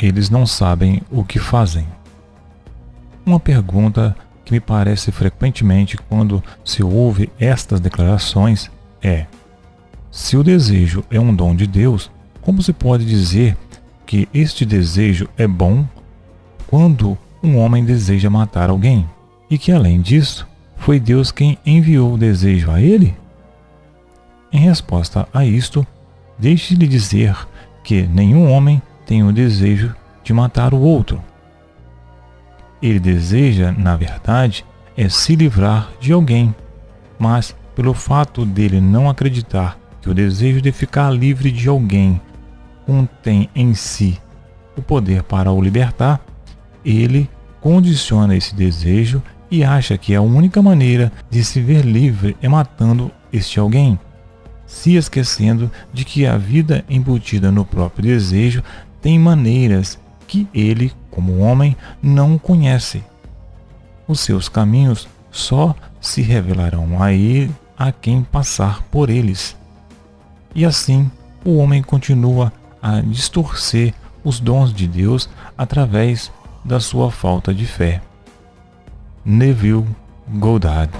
eles não sabem o que fazem. Uma pergunta que me parece frequentemente quando se ouve estas declarações é: se o desejo é um dom de Deus, como se pode dizer que este desejo é bom quando um homem deseja matar alguém? E que além disso, foi Deus quem enviou o desejo a ele? Em resposta a isto, deixe-lhe dizer que nenhum homem tem o desejo de matar o outro. Ele deseja, na verdade, é se livrar de alguém, mas pelo fato dele não acreditar que o desejo de ficar livre de alguém contém em si o poder para o libertar, ele condiciona esse desejo e acha que a única maneira de se ver livre é matando este alguém, se esquecendo de que a vida embutida no próprio desejo tem maneiras que ele, como homem, não conhece. Os seus caminhos só se revelarão a ele a quem passar por eles. E assim, o homem continua a distorcer os dons de Deus através da sua falta de fé. Neville Goddard